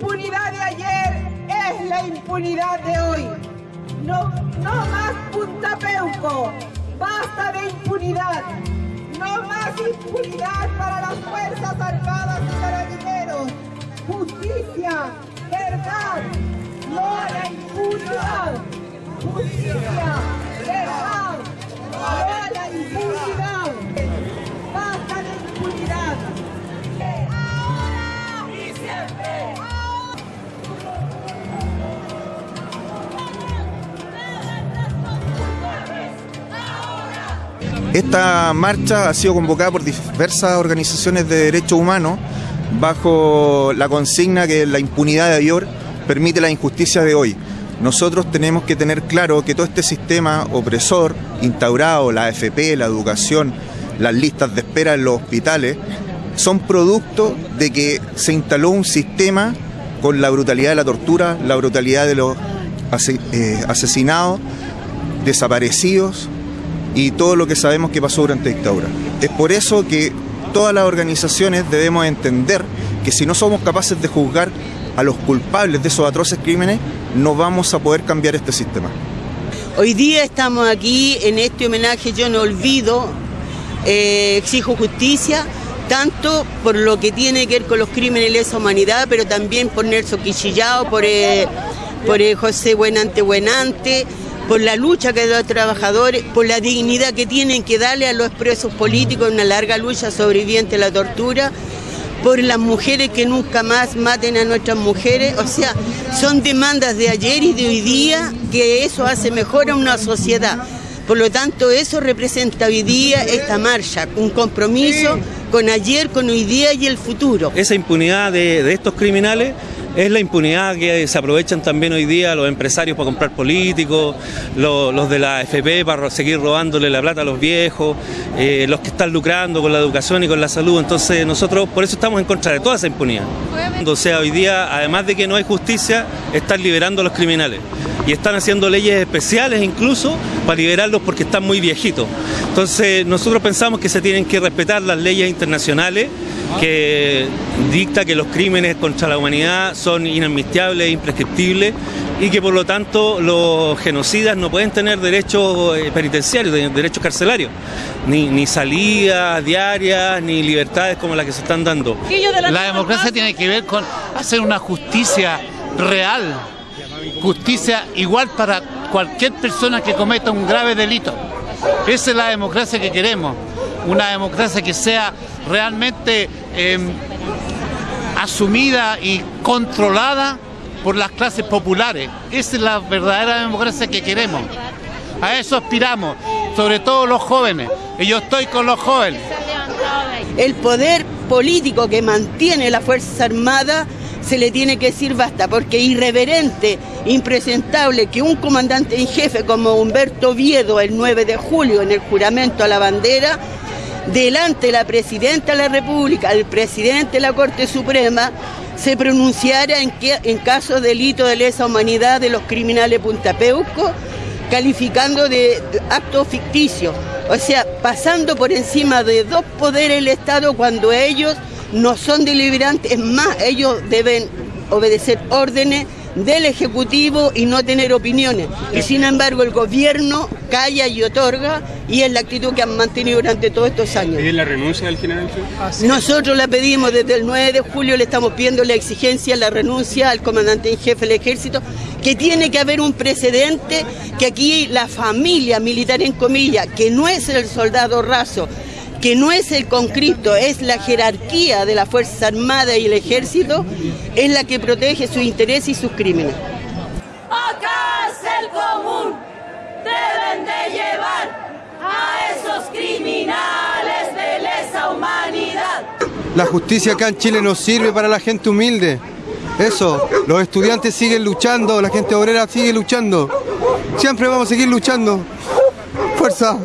impunidad de ayer es la impunidad de hoy. No, no más Punta Peuco. Basta de impunidad. No más impunidad para las Fuerzas Armadas y Carabineros. Justicia, verdad, no a la impunidad. Justicia, Esta marcha ha sido convocada por diversas organizaciones de derechos humanos bajo la consigna que la impunidad de ayer permite la injusticia de hoy. Nosotros tenemos que tener claro que todo este sistema opresor instaurado, la AFP, la educación, las listas de espera en los hospitales, son producto de que se instaló un sistema con la brutalidad de la tortura, la brutalidad de los eh, asesinados, desaparecidos, y todo lo que sabemos que pasó durante la dictadura. Es por eso que todas las organizaciones debemos entender que si no somos capaces de juzgar a los culpables de esos atroces crímenes, no vamos a poder cambiar este sistema. Hoy día estamos aquí en este homenaje Yo no olvido, eh, exijo justicia, tanto por lo que tiene que ver con los crímenes de lesa humanidad, pero también por Nelson Quichillao, por, eh, por eh, José Buenante Buenante, por la lucha que da los trabajadores, por la dignidad que tienen que darle a los presos políticos una larga lucha sobreviviente a la tortura, por las mujeres que nunca más maten a nuestras mujeres. O sea, son demandas de ayer y de hoy día que eso hace mejor a una sociedad. Por lo tanto, eso representa hoy día esta marcha, un compromiso con ayer, con hoy día y el futuro. Esa impunidad de, de estos criminales es la impunidad que se aprovechan también hoy día los empresarios para comprar políticos, los, de la FP para seguir robándole la plata a los viejos, eh, los que están lucrando con la educación y con la salud. Entonces nosotros por eso estamos en contra de toda esa impunidad. O sea, hoy día, además de que no hay justicia, están liberando a los criminales y están haciendo leyes especiales incluso para liberarlos porque están muy viejitos. Entonces nosotros pensamos que se tienen que respetar las leyes internacionales que dicta que los crímenes contra la humanidad son inadmisibles e imprescriptibles y que por lo tanto los genocidas no pueden tener derechos eh, penitenciarios, derechos carcelarios, ni, ni salidas diarias, ni libertades como las que se están dando. La democracia tiene que ver con hacer una justicia real, justicia igual para cualquier persona que cometa un grave delito. Esa es la democracia que queremos, una democracia que sea realmente em, asumida y controlada por las clases populares. Esa es la verdadera democracia que queremos. A eso aspiramos, sobre todo los jóvenes. Y yo estoy con los jóvenes. El poder político que mantiene la Fuerza Armada se le tiene que decir basta, porque irreverente, impresentable que un comandante en jefe como Humberto Viedo el 9 de julio en el juramento a la bandera delante de la Presidenta de la República, el Presidente de la Corte Suprema, se pronunciara en, que, en caso de delito de lesa humanidad de los criminales puntapeuco, calificando de acto ficticio, o sea, pasando por encima de dos poderes del Estado cuando ellos no son deliberantes, es más, ellos deben obedecer órdenes del Ejecutivo y no tener opiniones. Y sin embargo el gobierno calla y otorga y es la actitud que han mantenido durante todos estos años. ¿Piden la renuncia del general? Nosotros la pedimos desde el 9 de julio, le estamos pidiendo la exigencia, la renuncia al comandante en jefe del ejército, que tiene que haber un precedente que aquí la familia militar en comillas, que no es el soldado raso, que no es el conscripto, es la jerarquía de la Fuerza Armada y el Ejército, es la que protege sus intereses y sus crímenes. Acá es el común, deben de llevar a esos criminales de lesa humanidad. La justicia acá en Chile no sirve para la gente humilde. Eso, los estudiantes siguen luchando, la gente obrera sigue luchando. Siempre vamos a seguir luchando. Fuerza.